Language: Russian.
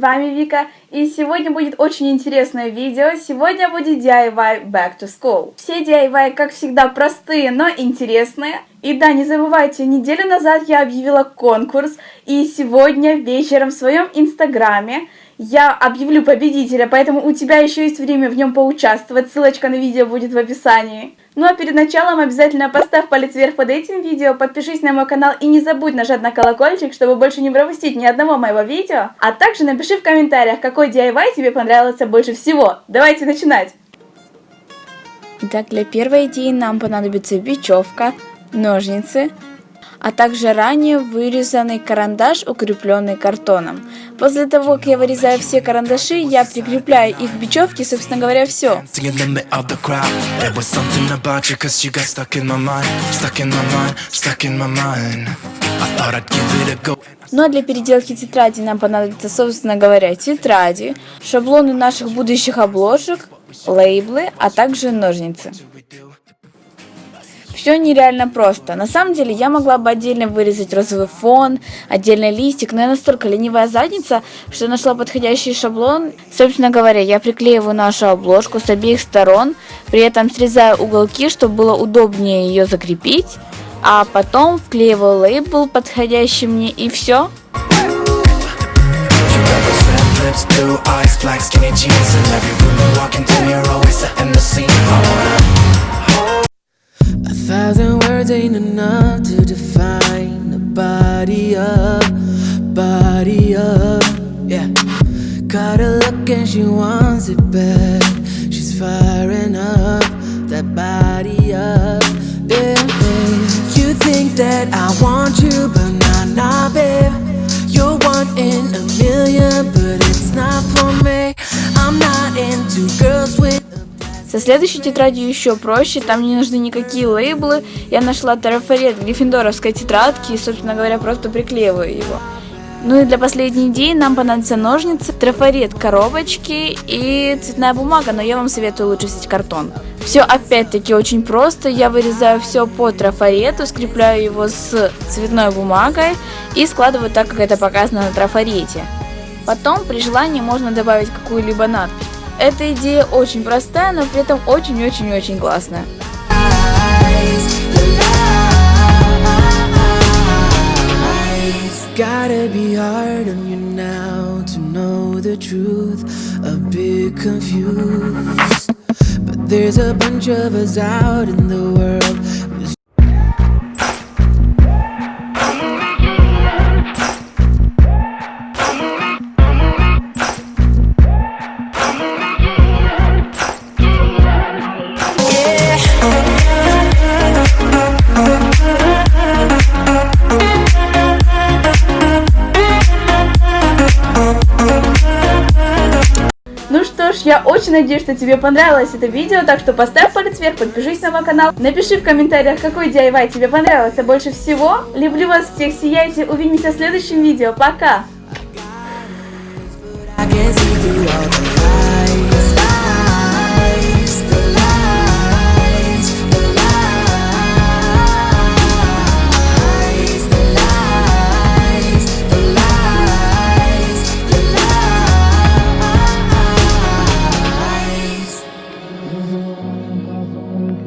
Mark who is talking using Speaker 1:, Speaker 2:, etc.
Speaker 1: вами Вика, и сегодня будет очень интересное видео. Сегодня будет DIY Back to School. Все DIY, как всегда, простые, но интересные. И да, не забывайте, неделю назад я объявила конкурс, и сегодня вечером в своем инстаграме я объявлю победителя, поэтому у тебя еще есть время в нем поучаствовать. Ссылочка на видео будет в описании. Ну а перед началом обязательно поставь палец вверх под этим видео, подпишись на мой канал и не забудь нажать на колокольчик, чтобы больше не пропустить ни одного моего видео. А также напиши в комментариях, какой DIY тебе понравился больше всего. Давайте начинать!
Speaker 2: Итак, для первой идеи нам понадобится бечевка, ножницы, а также ранее вырезанный карандаш, укрепленный картоном. После того, как я вырезаю все карандаши, я прикрепляю их к бечевке, собственно говоря, все. Ну а для переделки тетради нам понадобится, собственно говоря, тетради, шаблоны наших будущих обложек, лейблы, а также ножницы. Все нереально просто. На самом деле я могла бы отдельно вырезать розовый фон, отдельный листик, но я настолько ленивая задница, что нашла подходящий шаблон. Собственно говоря, я приклеиваю нашу обложку с обеих сторон, при этом срезаю уголки, чтобы было удобнее ее закрепить, а потом вклеиваю лейбл подходящий мне и все. blue eyes, black skinny jeans In every room you walk into, you're always setting the scene ain't enough to define the body of, body of, yeah. Got a look and she wants it back. She's firing up that body up, yeah. You think that I want you, but not, nah, babe. You're one in a million, but Со следующей тетрадью еще проще, там не нужны никакие лейблы. Я нашла трафарет гриффиндоровской тетрадки и, собственно говоря, просто приклеиваю его. Ну и для последней идеи нам понадобятся ножницы, трафарет коробочки и цветная бумага, но я вам советую лучше взять картон. Все опять-таки очень просто, я вырезаю все по трафарету, скрепляю его с цветной бумагой и складываю так, как это показано на трафарете. Потом при желании можно добавить какую-либо надпись. Эта идея очень простая, но при этом очень-очень-очень классная. Gotta be hard on you now to know the truth, a bit confused. But there's a bunch of us out in the world
Speaker 1: я очень надеюсь, что тебе понравилось это видео, так что поставь палец вверх, подпишись на мой канал, напиши в комментариях, какой DIY тебе понравился больше всего. Люблю вас всех, сияйте, увидимся в следующем видео, пока!